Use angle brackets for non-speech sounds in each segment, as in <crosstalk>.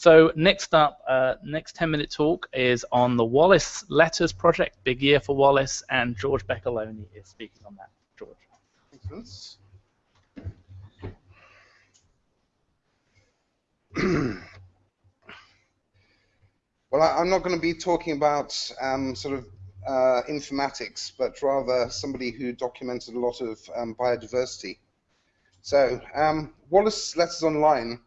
So next up, uh, next 10 minute talk is on the Wallace Letters Project, big year for Wallace, and George Beccoloni is speaking on that. George. Thanks. <clears throat> well, I, am not going to be talking about um, sort of uh, informatics, but rather somebody who documented a lot of um, biodiversity. So, um, Wallace Letters Online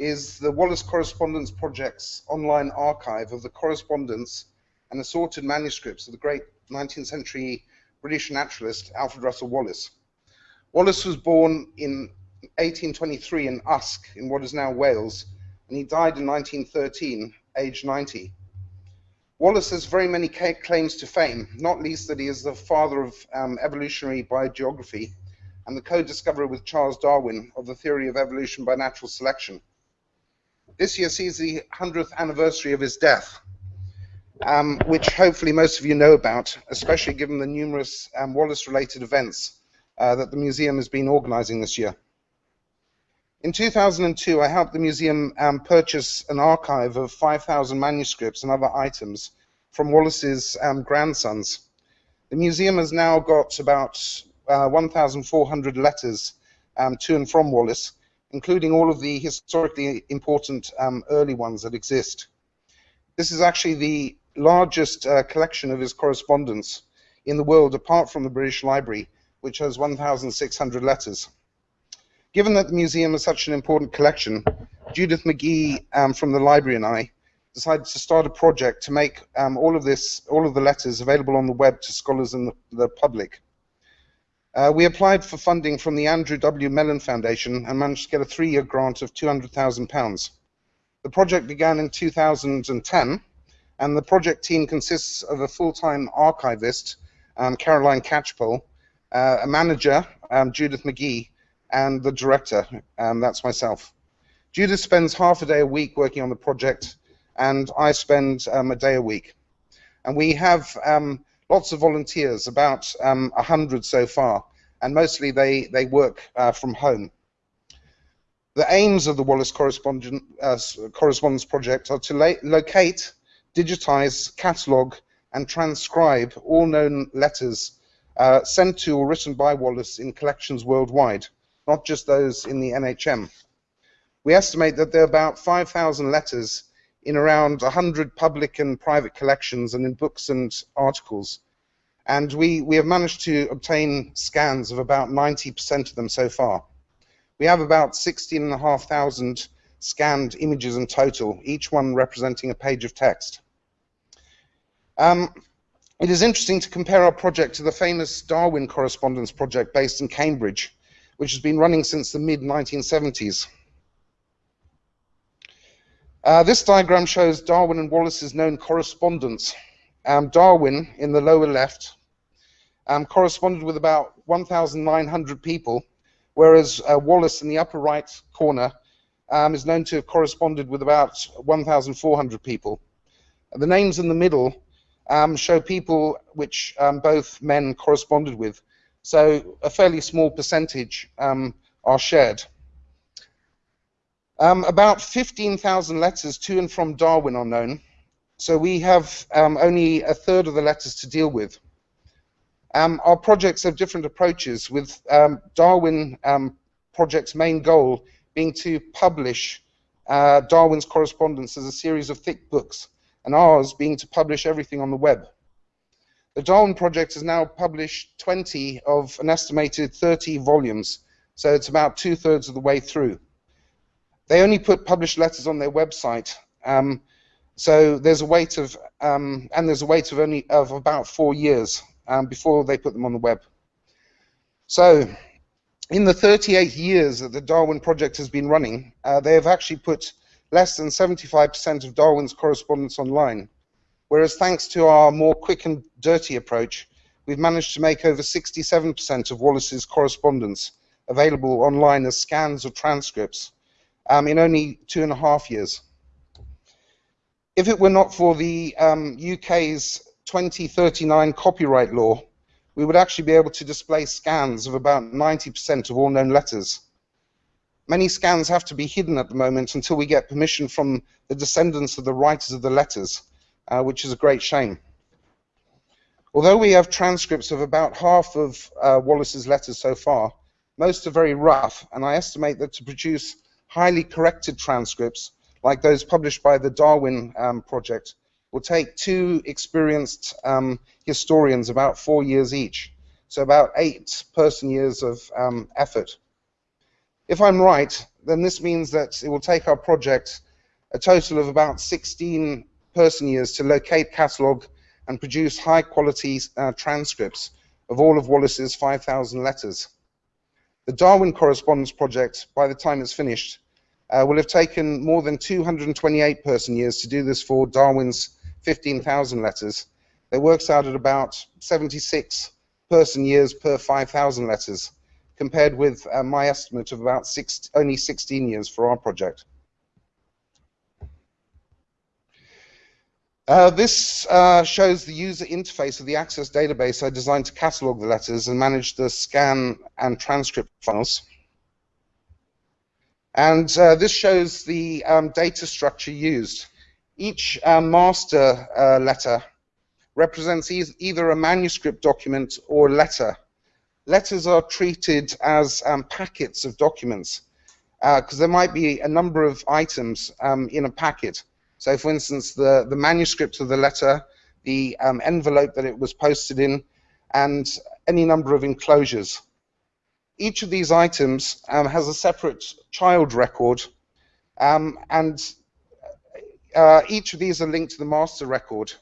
is the Wallace Correspondence Project's online archive of the correspondence and assorted manuscripts of the great 19th century British naturalist Alfred Russel Wallace. Wallace was born in 1823 in Usk, in what is now Wales, and he died in 1913, aged 90. Wallace has very many claims to fame, not least that he is the father of um, evolutionary biogeography and the co-discoverer with Charles Darwin of the theory of evolution by natural selection. This year sees the 100th anniversary of his death, um, which hopefully most of you know about, especially given the numerous um, Wallace-related events uh, that the museum has been organizing this year. In 2002, I helped the museum um, purchase an archive of 5,000 manuscripts and other items from Wallace's um, grandsons. The museum has now got about uh, 1,400 letters um, to and from Wallace, including all of the historically important um, early ones that exist. This is actually the largest uh, collection of his correspondence in the world, apart from the British Library, which has 1,600 letters. Given that the museum is such an important collection, Judith Magee um, from the library and I decided to start a project to make um, all of this, all of the letters available on the web to scholars and the, the public. Uh, we applied for funding from the Andrew W. Mellon Foundation and managed to get a three-year grant of £200,000. The project began in 2010, and the project team consists of a full-time archivist, um, Caroline Catchpole, uh, a manager, um, Judith Magee, and the director, um, that's myself. Judith spends half a day a week working on the project, and I spend um, a day a week. And we have um, lots of volunteers, about um, 100 so far, and mostly they, they work uh, from home. The aims of the Wallace uh, Correspondence Project are to locate, digitize, catalog, and transcribe all known letters uh, sent to or written by Wallace in collections worldwide, not just those in the NHM. We estimate that there are about 5,000 letters in around 100 public and private collections and in books and articles. And we, we have managed to obtain scans of about 90% of them so far. We have about 16,500 scanned images in total, each one representing a page of text. Um, it is interesting to compare our project to the famous Darwin Correspondence Project based in Cambridge, which has been running since the mid-1970s. Uh, this diagram shows Darwin and Wallace's known correspondence. Um, Darwin, in the lower left, um, corresponded with about 1,900 people, whereas uh, Wallace in the upper right corner um, is known to have corresponded with about 1,400 people. The names in the middle um, show people which um, both men corresponded with, so a fairly small percentage um, are shared. Um, about 15,000 letters to and from Darwin are known, so we have um, only a third of the letters to deal with. Um, our projects have different approaches, with um, Darwin um, project's main goal being to publish uh, Darwin's correspondence as a series of thick books, and ours being to publish everything on the web. The Darwin project has now published 20 of an estimated 30 volumes, so it's about two-thirds of the way through. They only put published letters on their website. Um, so there's a wait of um, and there's a wait of only of about four years um, before they put them on the web. So in the 38 years that the Darwin project has been running, uh, they have actually put less than 75% of Darwin's correspondence online. Whereas thanks to our more quick and dirty approach, we've managed to make over 67% of Wallace's correspondence available online as scans or transcripts um, in only two and a half years. If it were not for the um, UK's 2039 copyright law, we would actually be able to display scans of about 90% of all known letters. Many scans have to be hidden at the moment until we get permission from the descendants of the writers of the letters, uh, which is a great shame. Although we have transcripts of about half of uh, Wallace's letters so far, most are very rough, and I estimate that to produce highly corrected transcripts, like those published by the Darwin um, Project, will take two experienced um, historians about four years each, so about eight person years of um, effort. If I'm right, then this means that it will take our project a total of about 16 person years to locate, catalogue, and produce high quality uh, transcripts of all of Wallace's 5,000 letters. The Darwin Correspondence Project, by the time it's finished, uh, will have taken more than 228 person years to do this for Darwin's 15,000 letters. It works out at about 76 person years per 5,000 letters, compared with uh, my estimate of about six, only 16 years for our project. Uh, this uh, shows the user interface of the Access database I designed to catalog the letters and manage the scan and transcript files. And uh, this shows the um, data structure used. Each uh, master uh, letter represents e either a manuscript document or a letter. Letters are treated as um, packets of documents because there might be a number of items um, in a packet. So, for instance, the, the manuscript of the letter, the um, envelope that it was posted in, and any number of enclosures. Each of these items um, has a separate child record, um, and uh, each of these are linked to the master record,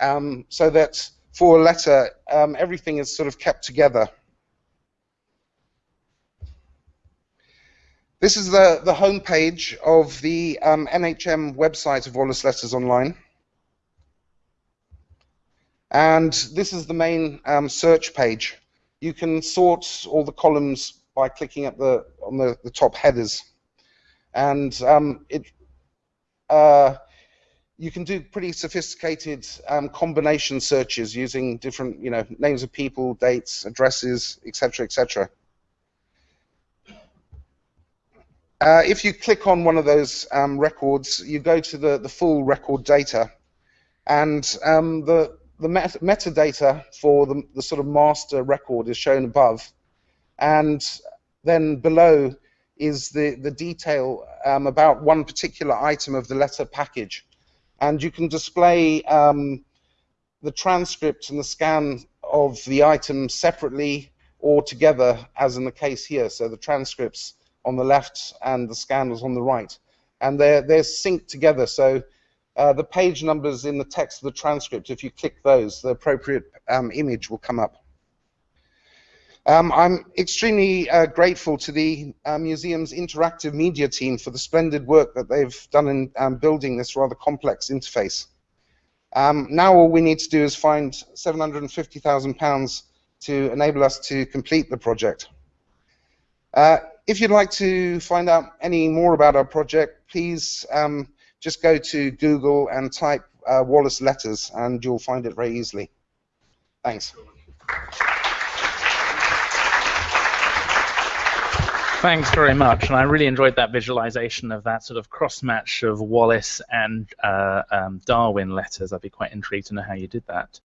um, so that for a letter, um, everything is sort of kept together. This is the, the home page of the um, NHM website of Wallace Letters Online. And this is the main um, search page. You can sort all the columns by clicking at the on the, the top headers. And um, it uh, you can do pretty sophisticated um, combination searches using different, you know, names of people, dates, addresses, etc., etc. Uh, if you click on one of those um, records, you go to the, the full record data, and um, the, the met metadata for the, the sort of master record is shown above, and then below is the, the detail um, about one particular item of the letter package. And you can display um, the transcript and the scan of the item separately or together, as in the case here. So the transcripts on the left and the scanners on the right. And they're, they're synced together. So uh, the page numbers in the text of the transcript, if you click those, the appropriate um, image will come up. Um, I'm extremely uh, grateful to the uh, museum's interactive media team for the splendid work that they've done in um, building this rather complex interface. Um, now all we need to do is find £750,000 to enable us to complete the project. Uh, if you'd like to find out any more about our project, please um, just go to Google and type uh, Wallace Letters, and you'll find it very easily. Thanks. Thanks very much, and I really enjoyed that visualization of that sort of cross match of Wallace and uh, um, Darwin letters. I'd be quite intrigued to know how you did that.